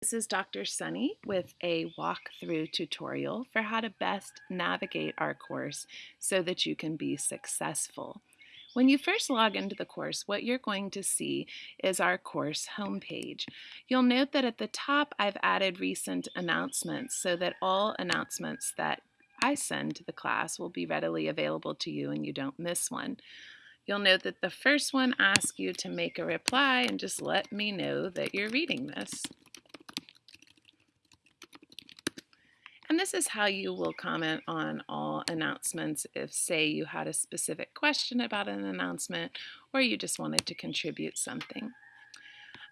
This is Dr. Sunny with a walkthrough tutorial for how to best navigate our course so that you can be successful. When you first log into the course, what you're going to see is our course homepage. You'll note that at the top I've added recent announcements so that all announcements that I send to the class will be readily available to you and you don't miss one. You'll note that the first one asks you to make a reply and just let me know that you're reading this. This is how you will comment on all announcements if, say, you had a specific question about an announcement or you just wanted to contribute something.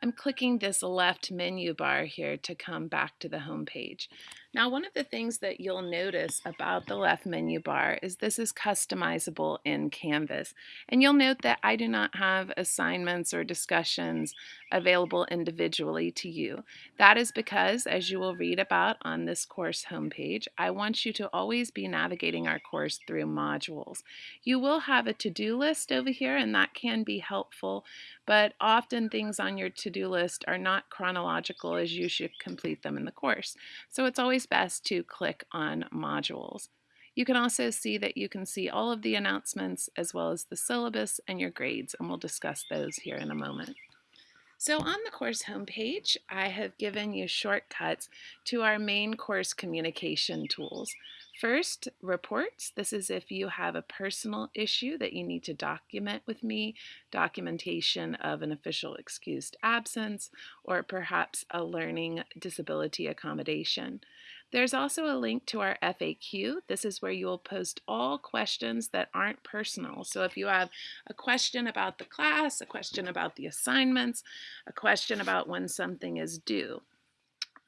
I'm clicking this left menu bar here to come back to the home page. Now one of the things that you'll notice about the left menu bar is this is customizable in Canvas. And you'll note that I do not have assignments or discussions available individually to you. That is because, as you will read about on this course homepage, I want you to always be navigating our course through modules. You will have a to-do list over here and that can be helpful, but often things on your to-do list are not chronological as you should complete them in the course. So it's always best to click on modules. You can also see that you can see all of the announcements as well as the syllabus and your grades, and we'll discuss those here in a moment. So on the course homepage, I have given you shortcuts to our main course communication tools. First, reports. This is if you have a personal issue that you need to document with me, documentation of an official excused absence, or perhaps a learning disability accommodation. There's also a link to our FAQ. This is where you will post all questions that aren't personal. So if you have a question about the class, a question about the assignments, a question about when something is due.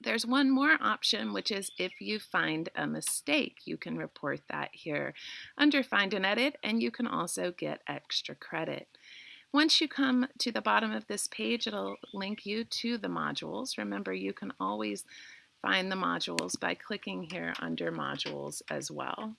There's one more option, which is if you find a mistake, you can report that here under Find and Edit, and you can also get extra credit. Once you come to the bottom of this page, it'll link you to the modules. Remember, you can always find the modules by clicking here under modules as well.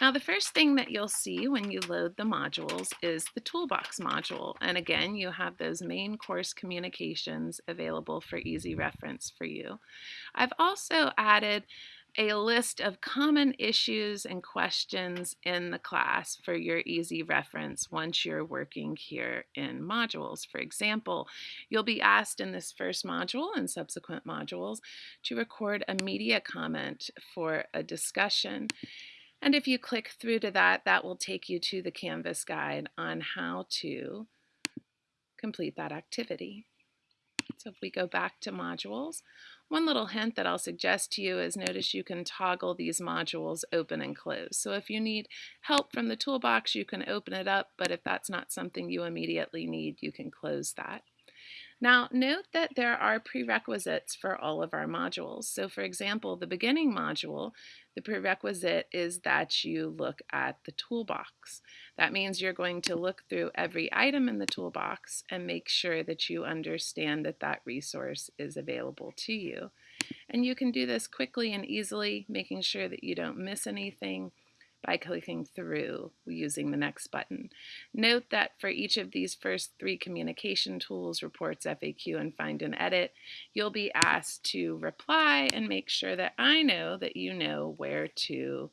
Now the first thing that you'll see when you load the modules is the toolbox module. And again, you have those main course communications available for easy reference for you. I've also added a list of common issues and questions in the class for your easy reference once you're working here in modules. For example, you'll be asked in this first module and subsequent modules to record a media comment for a discussion. And if you click through to that, that will take you to the Canvas guide on how to complete that activity. So if we go back to modules, one little hint that I'll suggest to you is notice you can toggle these modules open and close. So if you need help from the toolbox, you can open it up, but if that's not something you immediately need, you can close that. Now note that there are prerequisites for all of our modules. So for example, the beginning module, the prerequisite is that you look at the toolbox. That means you're going to look through every item in the toolbox and make sure that you understand that that resource is available to you. And you can do this quickly and easily, making sure that you don't miss anything by clicking through using the next button. Note that for each of these first three communication tools, reports, FAQ, and find and edit, you'll be asked to reply and make sure that I know that you know where to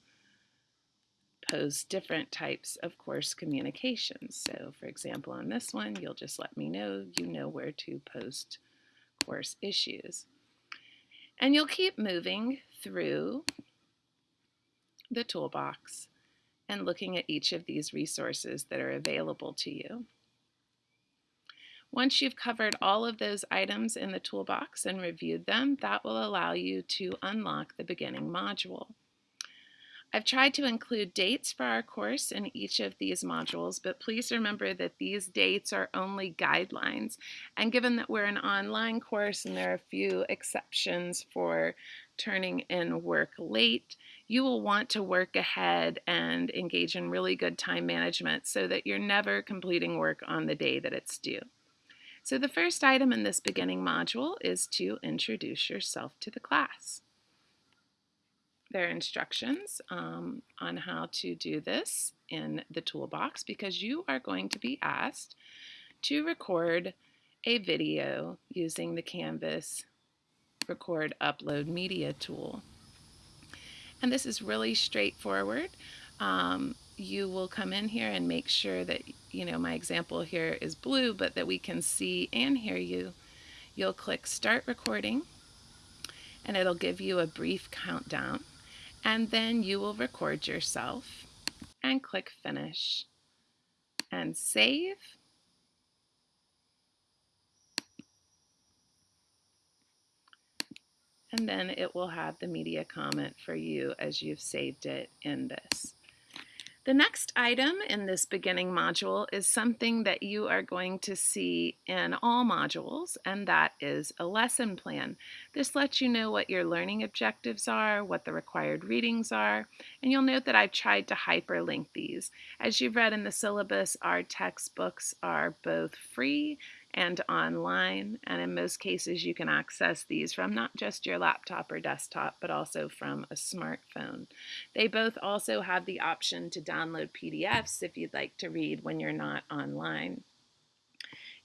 post different types of course communications. So for example, on this one, you'll just let me know you know where to post course issues. And you'll keep moving through the toolbox and looking at each of these resources that are available to you. Once you've covered all of those items in the toolbox and reviewed them, that will allow you to unlock the beginning module. I've tried to include dates for our course in each of these modules, but please remember that these dates are only guidelines. And given that we're an online course and there are a few exceptions for turning in work late, you will want to work ahead and engage in really good time management so that you're never completing work on the day that it's due. So the first item in this beginning module is to introduce yourself to the class. There are instructions um, on how to do this in the toolbox because you are going to be asked to record a video using the Canvas Record Upload Media tool. And this is really straightforward. Um, you will come in here and make sure that, you know, my example here is blue, but that we can see and hear you. You'll click Start Recording, and it'll give you a brief countdown. And then you will record yourself and click Finish and save. And then it will have the media comment for you as you've saved it in this. The next item in this beginning module is something that you are going to see in all modules, and that is a lesson plan. This lets you know what your learning objectives are, what the required readings are, and you'll note that I've tried to hyperlink these. As you've read in the syllabus, our textbooks are both free and online. And in most cases, you can access these from not just your laptop or desktop, but also from a smartphone. They both also have the option to download PDFs if you'd like to read when you're not online.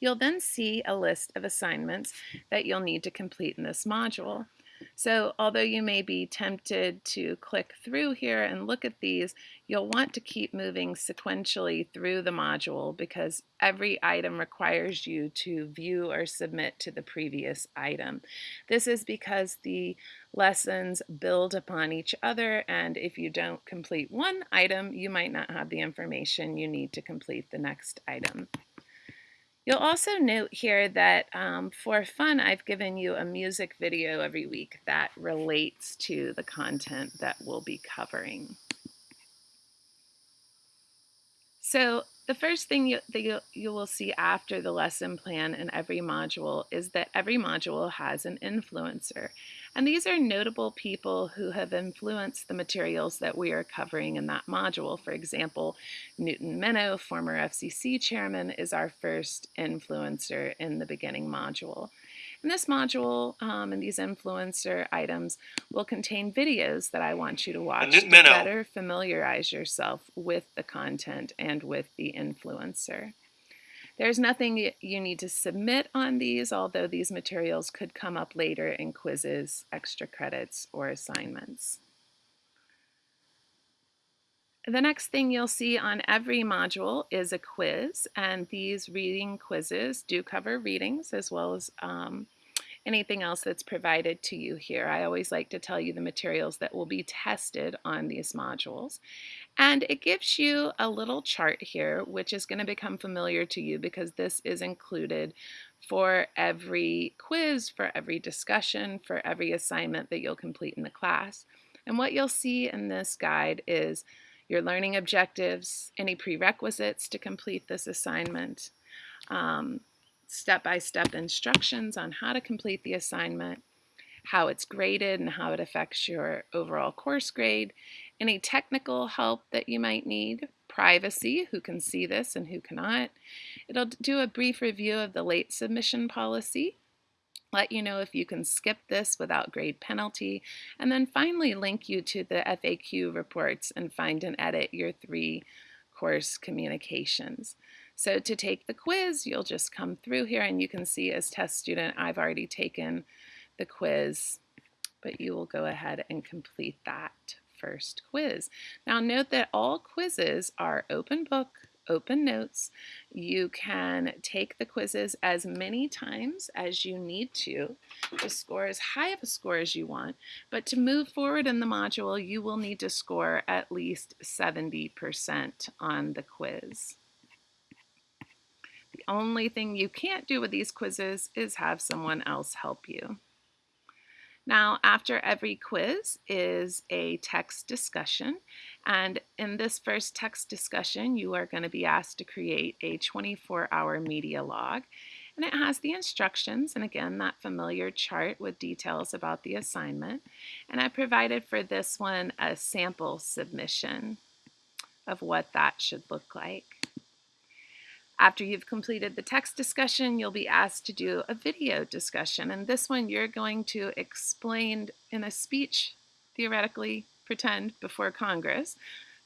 You'll then see a list of assignments that you'll need to complete in this module. So although you may be tempted to click through here and look at these, you'll want to keep moving sequentially through the module because every item requires you to view or submit to the previous item. This is because the lessons build upon each other and if you don't complete one item, you might not have the information you need to complete the next item. You'll also note here that um, for fun, I've given you a music video every week that relates to the content that we'll be covering. So the first thing you, that you, you will see after the lesson plan in every module is that every module has an influencer. And these are notable people who have influenced the materials that we are covering in that module. For example, Newton Minow, former FCC chairman, is our first influencer in the beginning module. And this module um, and these influencer items will contain videos that I want you to watch to better familiarize yourself with the content and with the influencer. There's nothing you need to submit on these, although these materials could come up later in quizzes, extra credits, or assignments. The next thing you'll see on every module is a quiz, and these reading quizzes do cover readings as well as um, anything else that's provided to you here. I always like to tell you the materials that will be tested on these modules. And it gives you a little chart here, which is going to become familiar to you because this is included for every quiz, for every discussion, for every assignment that you'll complete in the class. And what you'll see in this guide is your learning objectives, any prerequisites to complete this assignment, um, step-by-step -step instructions on how to complete the assignment, how it's graded and how it affects your overall course grade, any technical help that you might need, privacy, who can see this and who cannot. It'll do a brief review of the late submission policy, let you know if you can skip this without grade penalty, and then finally link you to the FAQ reports and find and edit your three course communications. So to take the quiz, you'll just come through here and you can see as test student, I've already taken the quiz, but you will go ahead and complete that first quiz. Now note that all quizzes are open book, open notes. You can take the quizzes as many times as you need to to score as high of a score as you want. But to move forward in the module, you will need to score at least 70% on the quiz. The only thing you can't do with these quizzes is have someone else help you. Now, after every quiz is a text discussion. And in this first text discussion, you are going to be asked to create a 24-hour media log. And it has the instructions, and again, that familiar chart with details about the assignment. And I provided for this one a sample submission of what that should look like. After you've completed the text discussion, you'll be asked to do a video discussion. And this one, you're going to explain in a speech, theoretically, pretend, before Congress,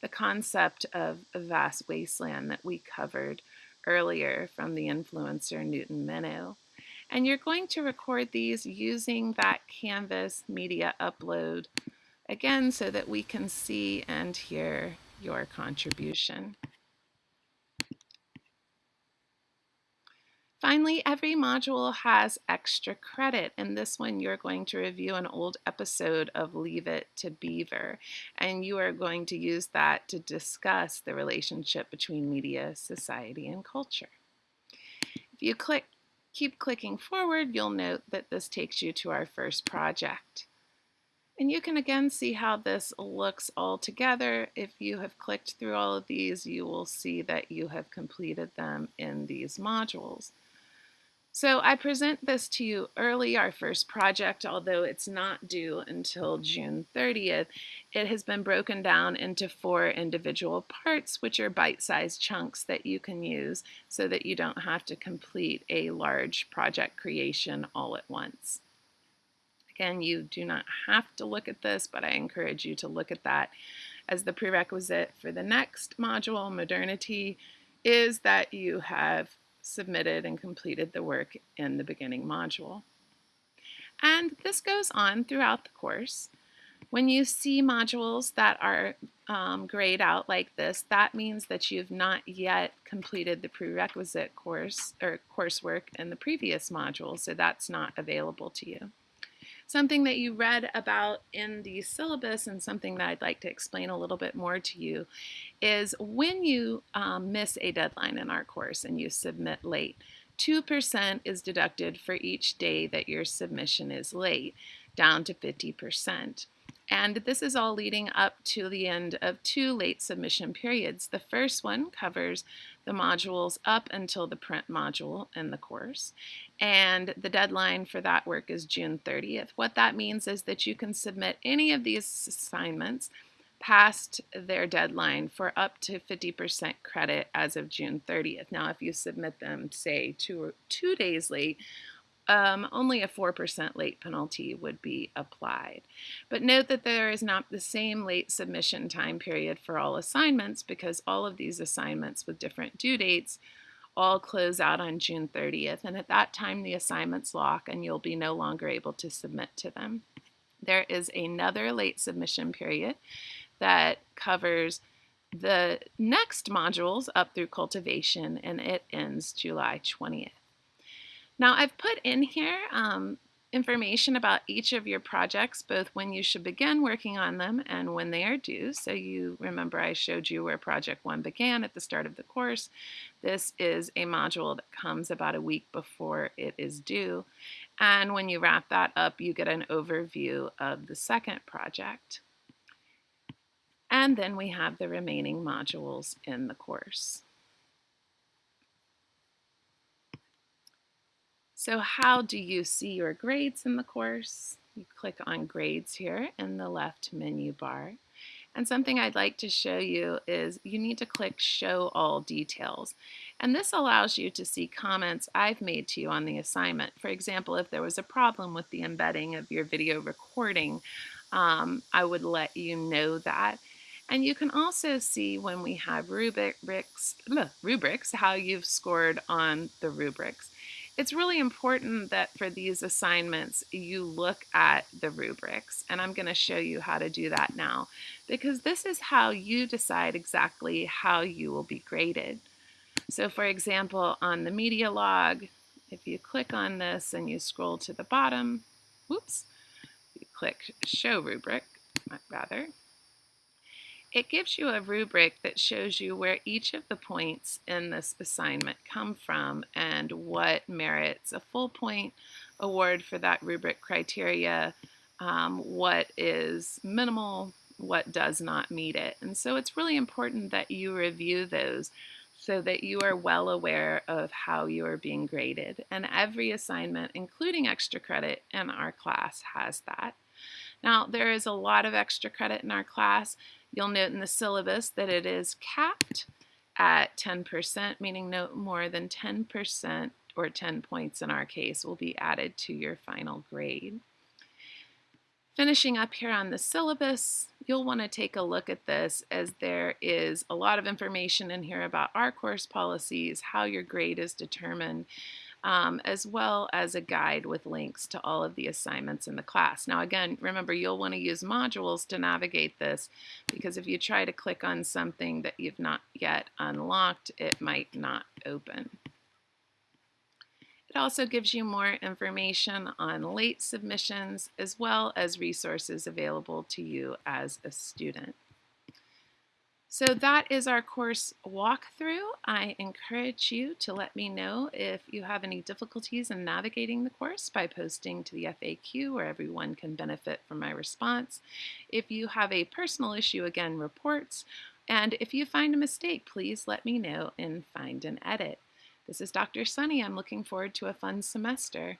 the concept of a vast wasteland that we covered earlier from the influencer Newton Minow. And you're going to record these using that Canvas media upload again so that we can see and hear your contribution. Finally, every module has extra credit. and this one, you're going to review an old episode of Leave It to Beaver, and you are going to use that to discuss the relationship between media, society, and culture. If you click, keep clicking forward, you'll note that this takes you to our first project. And you can again see how this looks all together. If you have clicked through all of these, you will see that you have completed them in these modules. So I present this to you early, our first project, although it's not due until June 30th. It has been broken down into four individual parts, which are bite-sized chunks that you can use so that you don't have to complete a large project creation all at once. Again, you do not have to look at this, but I encourage you to look at that as the prerequisite for the next module, modernity, is that you have submitted and completed the work in the beginning module. And this goes on throughout the course. When you see modules that are um, grayed out like this, that means that you've not yet completed the prerequisite course or coursework in the previous module, so that's not available to you. Something that you read about in the syllabus and something that I'd like to explain a little bit more to you is when you um, miss a deadline in our course and you submit late, 2% is deducted for each day that your submission is late, down to 50%. And this is all leading up to the end of two late submission periods. The first one covers the modules up until the print module in the course. And the deadline for that work is June 30th. What that means is that you can submit any of these assignments past their deadline for up to 50% credit as of June 30th. Now, if you submit them, say, two, two days late, um, only a 4% late penalty would be applied. But note that there is not the same late submission time period for all assignments because all of these assignments with different due dates all close out on June 30th. And at that time, the assignments lock and you'll be no longer able to submit to them. There is another late submission period that covers the next modules up through cultivation and it ends July 20th. Now I've put in here um, information about each of your projects, both when you should begin working on them and when they are due. So you remember I showed you where project one began at the start of the course. This is a module that comes about a week before it is due. And when you wrap that up, you get an overview of the second project. And then we have the remaining modules in the course. So how do you see your grades in the course? You click on grades here in the left menu bar. And something I'd like to show you is you need to click show all details. And this allows you to see comments I've made to you on the assignment. For example, if there was a problem with the embedding of your video recording, um, I would let you know that. And you can also see when we have rubrics, rubrics, how you've scored on the rubrics it's really important that for these assignments you look at the rubrics and I'm going to show you how to do that now because this is how you decide exactly how you will be graded. So for example on the media log if you click on this and you scroll to the bottom whoops you click show rubric rather it gives you a rubric that shows you where each of the points in this assignment come from and what merits a full point award for that rubric criteria, um, what is minimal, what does not meet it. And so it's really important that you review those so that you are well aware of how you are being graded. And every assignment, including extra credit in our class, has that. Now, there is a lot of extra credit in our class. You'll note in the syllabus that it is capped at 10%, meaning no more than 10% or 10 points in our case will be added to your final grade. Finishing up here on the syllabus, you'll want to take a look at this as there is a lot of information in here about our course policies, how your grade is determined, um, as well as a guide with links to all of the assignments in the class. Now again, remember you'll want to use modules to navigate this because if you try to click on something that you've not yet unlocked, it might not open. It also gives you more information on late submissions as well as resources available to you as a student. So that is our course walkthrough. I encourage you to let me know if you have any difficulties in navigating the course by posting to the FAQ where everyone can benefit from my response. If you have a personal issue, again, reports. And if you find a mistake, please let me know in Find and Edit. This is Dr. Sunny. I'm looking forward to a fun semester.